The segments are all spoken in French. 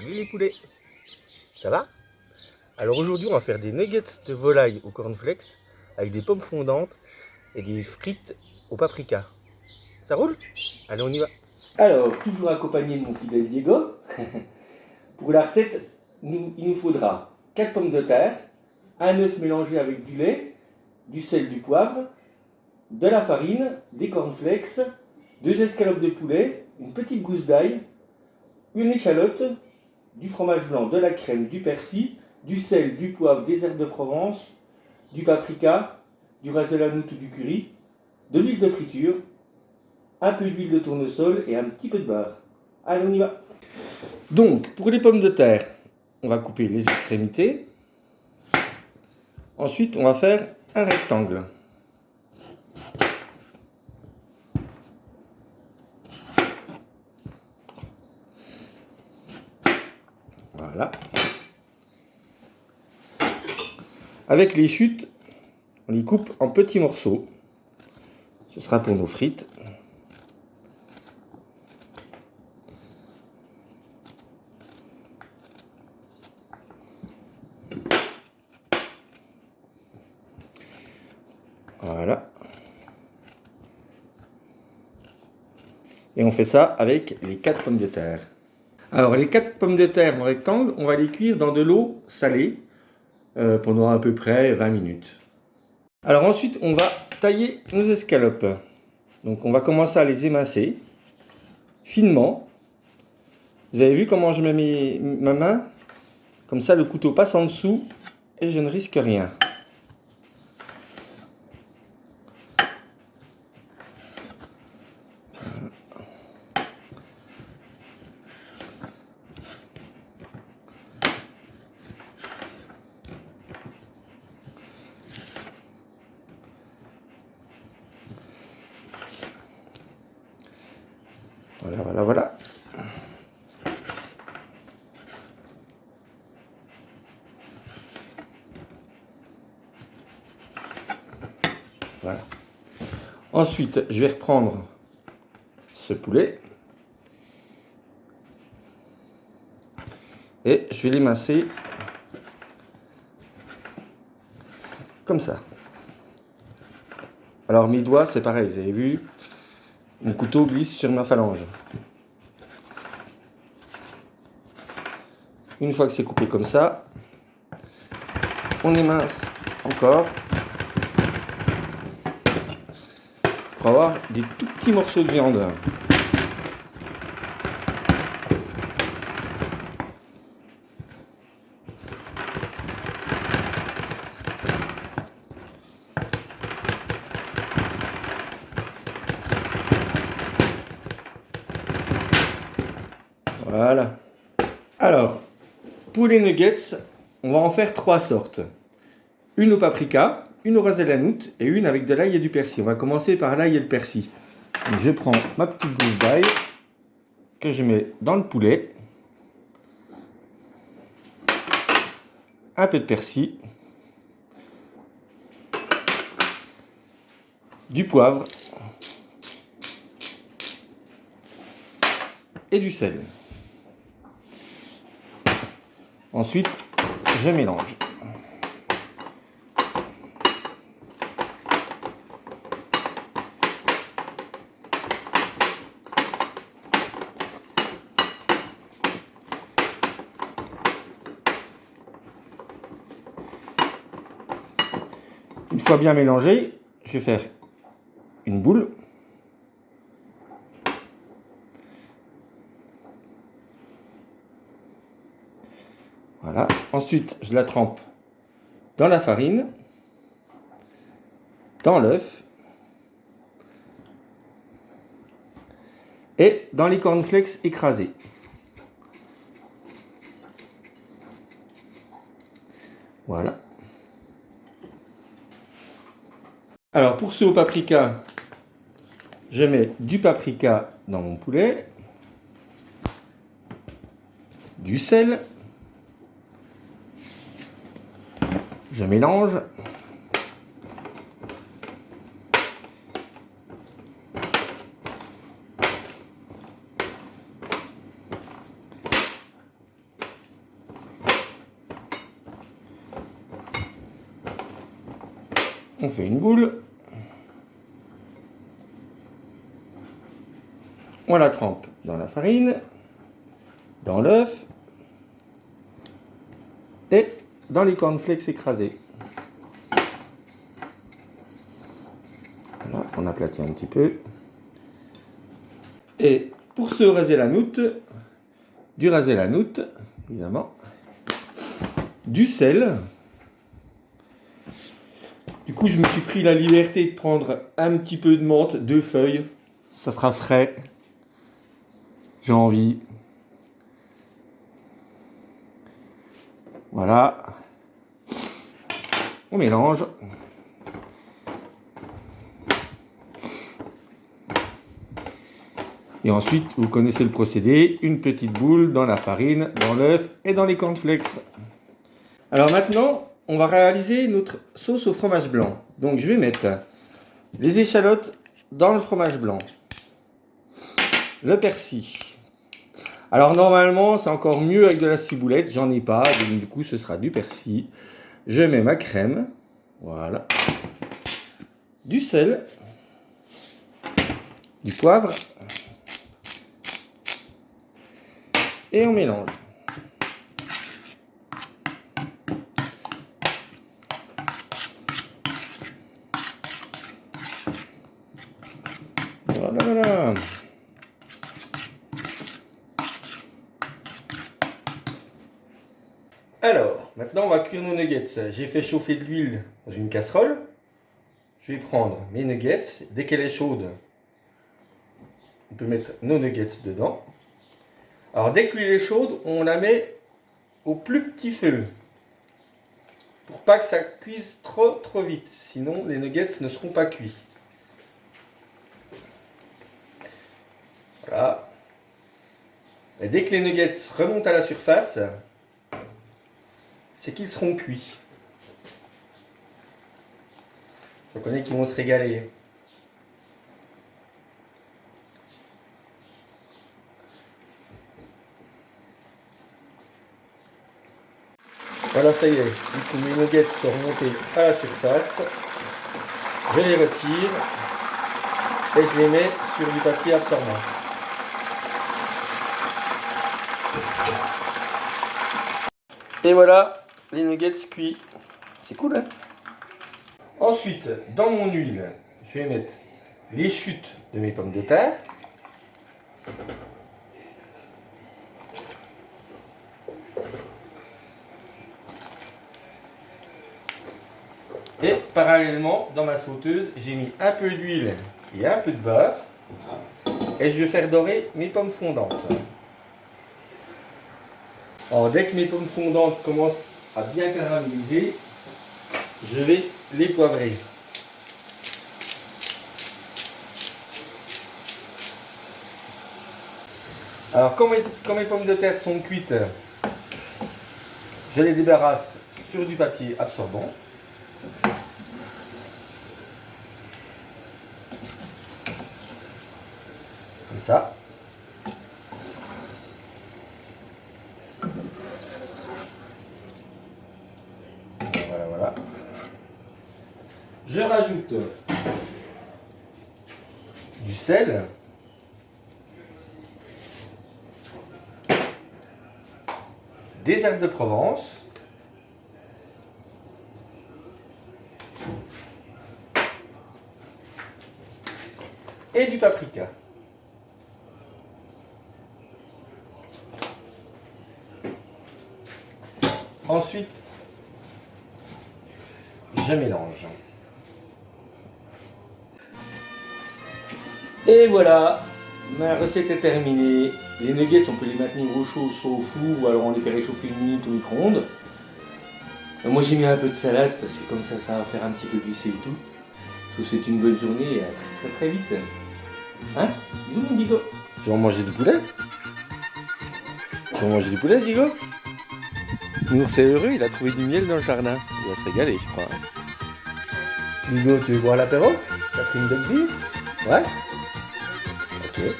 Salut les poulets Ça va? Alors aujourd'hui on va faire des nuggets de volaille au cornflakes avec des pommes fondantes et des frites au paprika. Ça roule? Allez on y va Alors, toujours accompagné de mon fidèle Diego. Pour la recette, il nous faudra 4 pommes de terre, un œuf mélangé avec du lait, du sel, du poivre, de la farine, des cornflakes, deux escalopes de poulet, une petite gousse d'ail, une échalote, du fromage blanc, de la crème, du persil, du sel, du poivre, des herbes de Provence, du paprika, du ras de la ou du curry, de l'huile de friture, un peu d'huile de tournesol et un petit peu de beurre. Allez, on y va Donc, pour les pommes de terre, on va couper les extrémités. Ensuite, on va faire un rectangle. Voilà. Avec les chutes, on les coupe en petits morceaux. Ce sera pour nos frites. Voilà. Et on fait ça avec les quatre pommes de terre. Alors les quatre pommes de terre en rectangle, on va les cuire dans de l'eau salée euh, pendant à peu près 20 minutes. Alors ensuite, on va tailler nos escalopes. Donc on va commencer à les émincer finement. Vous avez vu comment je mets ma main? Comme ça, le couteau passe en dessous et je ne risque rien. Voilà, voilà, voilà. Ensuite, je vais reprendre ce poulet. Et je vais l'émincer comme ça. Alors mes doigts, c'est pareil, vous avez vu, mon couteau glisse sur ma phalange. Une fois que c'est coupé comme ça, on émince encore pour avoir des tout petits morceaux de viande. Voilà. Alors, pour les nuggets, on va en faire trois sortes. Une au paprika, une au de la et une avec de l'ail et du persil. On va commencer par l'ail et le persil. je prends ma petite gousse d'ail que je mets dans le poulet. Un peu de persil. Du poivre. Et du sel. Ensuite, je mélange. Une fois bien mélangé, je vais faire une boule Voilà. Ensuite, je la trempe dans la farine, dans l'œuf et dans les cornflakes écrasés. Voilà. Alors pour ce au paprika, je mets du paprika dans mon poulet, du sel, Je mélange. On fait une boule. On la trempe dans la farine, dans l'œuf et dans les cornflakes écrasés. Voilà, on aplatit un petit peu. Et pour se raser la noutre, du raser la noutre, évidemment, du sel. Du coup, je me suis pris la liberté de prendre un petit peu de menthe, deux feuilles. Ça sera frais. J'ai envie. Voilà. On mélange. Et ensuite, vous connaissez le procédé, une petite boule dans la farine, dans l'œuf et dans les cornflakes. Alors maintenant, on va réaliser notre sauce au fromage blanc. Donc je vais mettre les échalotes dans le fromage blanc, le persil. Alors normalement, c'est encore mieux avec de la ciboulette, j'en ai pas, donc du coup ce sera du persil. Je mets ma crème, voilà, du sel, du poivre, et on mélange. Alors, maintenant on va cuire nos nuggets. J'ai fait chauffer de l'huile dans une casserole. Je vais prendre mes nuggets. Dès qu'elle est chaude, on peut mettre nos nuggets dedans. Alors dès que l'huile est chaude, on la met au plus petit feu. Pour pas que ça cuise trop trop vite. Sinon les nuggets ne seront pas cuits. Voilà. Et dès que les nuggets remontent à la surface, c'est qu'ils seront cuits. Je connais qu'ils vont se régaler. Voilà, ça y est. Du coup, mes nuggets sont remontés à la surface. Je les retire et je les mets sur du papier absorbant. Et voilà, les nuggets cuits. C'est cool, hein Ensuite, dans mon huile, je vais mettre les chutes de mes pommes de terre. Et parallèlement, dans ma sauteuse, j'ai mis un peu d'huile et un peu de beurre. Et je vais faire dorer mes pommes fondantes. Alors dès que mes pommes fondantes commencent à bien caraméliser, je vais les poivrer. Alors quand mes, quand mes pommes de terre sont cuites, je les débarrasse sur du papier absorbant. Comme ça. Voilà, voilà. Je rajoute du sel. Des herbes de Provence. et du paprika. Ensuite, je mélange. Et voilà, ma recette est terminée. Les nuggets, on peut les maintenir au chaud, soit au four, ou alors on les fait réchauffer une minute au micro-ondes. Moi j'ai mis un peu de salade, parce que comme ça, ça va faire un petit peu glisser le tout. Je vous souhaite une bonne journée et à très très, très vite. Hein? Bisous mon Digo Tu vas manger du poulet? Tu vas manger du poulet Digo Nous c'est heureux, il a trouvé du miel dans le jardin. Il va se régaler je crois. Digo, tu veux boire l'apéro? T'as pris une belle bière? Ouais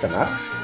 かな。